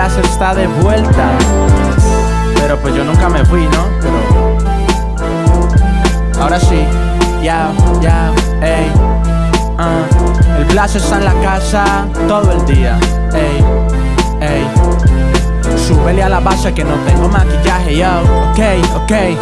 Blas está de vuelta. Pero pues yo nunca me fui, ¿no? Pero. Ahora sí, ya, ya, ey. Uh. El Blas está en la casa todo el día, ey, ey. Súbele a la base que no tengo maquillaje, yo. Ok, ey.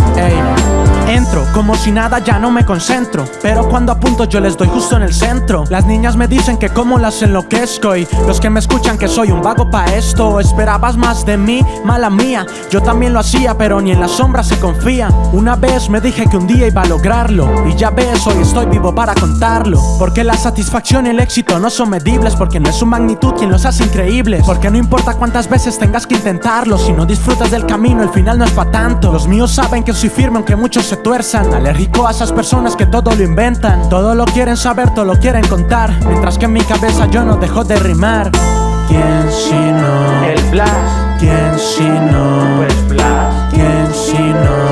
Entro, como si nada ya no me concentro. Pero cuando apunto yo les doy justo en el centro. Las niñas me dicen que como las enloquezco Y los que me escuchan que soy un vago pa' esto. Esperabas más de mí, mala mía. Yo también lo hacía pero ni en la sombra se confía. Una vez me dije que un día iba a lograrlo. Y ya ves, hoy estoy vivo para contarlo. Porque la satisfacción y el éxito no son medibles. Porque no es su magnitud quien los hace increíbles. Porque no importa cuántas veces tengas que intentarlo. Si no disfrutas del camino el final no es pa' tanto Los míos saben que soy firme aunque muchos se tuerzan Alérgico a esas personas que todo lo inventan Todo lo quieren saber, todo lo quieren contar Mientras que en mi cabeza yo no dejo de rimar ¿Quién si no? El Blas ¿Quién si no? Pues Blas ¿Quién si no?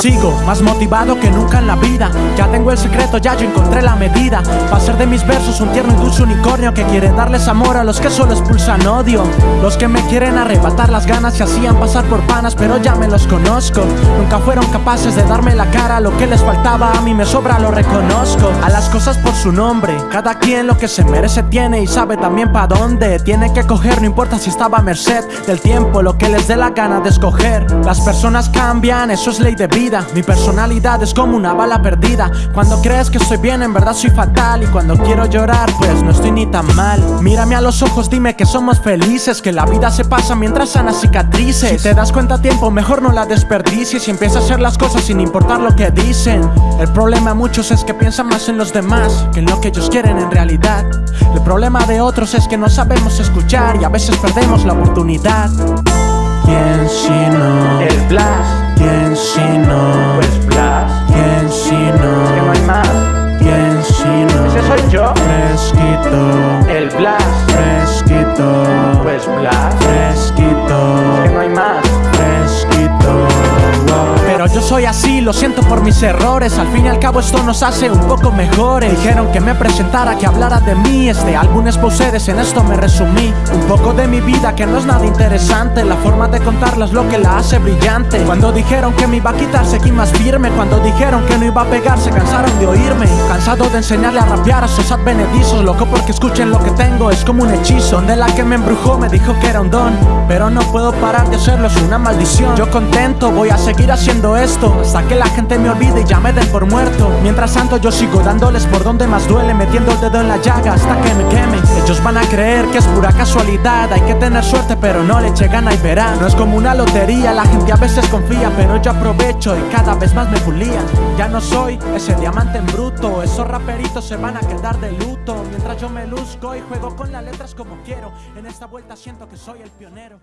Sigo más motivado que nunca en la vida. Ya tengo el secreto, ya yo encontré la medida. Va ser de mis versos un tierno y dulce unicornio Que quiere darles amor a los que solo expulsan odio. Los que me quieren arrebatar las ganas Se hacían pasar por panas pero ya me los conozco. Nunca fueron capaces de darme la cara Lo que les faltaba a mí me sobra lo reconozco. A las cosas por su nombre Cada quien lo que se merece tiene y sabe también pa' dónde. Tiene que coger, no importa si estaba a merced Del tiempo, lo que les dé la gana de escoger. Las personas cambian, eso es ley de vida mi personalidad es como una bala perdida. Cuando crees que estoy bien, en verdad soy fatal. Y cuando quiero llorar, pues no estoy ni tan mal. Mírame a los ojos, dime que somos felices. Que la vida se pasa mientras sanas cicatrices. Si te das cuenta a tiempo, mejor no la desperdicies. Y empieza a hacer las cosas sin importar lo que dicen. El problema de muchos es que piensan más en los demás Que en lo que ellos quieren en realidad. El problema de otros es que no sabemos escuchar Y a veces perdemos la oportunidad ¿Quién si no? El Blas ¿Quién si no? Pues Blas ¿Quién si no? Que no hay más ¿Quién si no? Ese soy yo Fresquito El Blas Fresquito Pues Blas soy así, lo siento por mis errores. Al fin y al cabo esto nos hace un poco mejores. Dijeron que me presentara, que hablara de mí. Este álbum es ustedes, en esto me resumí. Un poco de mi vida que no es nada interesante. La forma de contarla es lo que la hace brillante. Cuando dijeron que me iba a quitar seguí más firme. Cuando dijeron que no iba a pegar se cansaron de oírme. Cansado de enseñarle a rapear a esos advenedizos. Loco porque escuchen lo que tengo, es como un hechizo. Donde la que me embrujó me dijo que era un don. Pero no puedo parar de hacerlo, es una maldición. Yo contento, voy a seguir haciendo esto Hasta que la gente me olvide y ya me den por muerto. Mientras tanto yo sigo dándoles por donde más duele Metiendo el dedo en la llaga hasta que me queme. Ellos van a creer que es pura casualidad. Hay que tener suerte pero no le llegan y verán No es como una lotería, la gente a veces confía Pero yo aprovecho y cada vez más me pulían Ya no soy ese diamante en bruto Esos raperitos se van a quedar de luto. Mientras yo me luzco y juego con las letras como quiero En esta vuelta siento que soy el pionero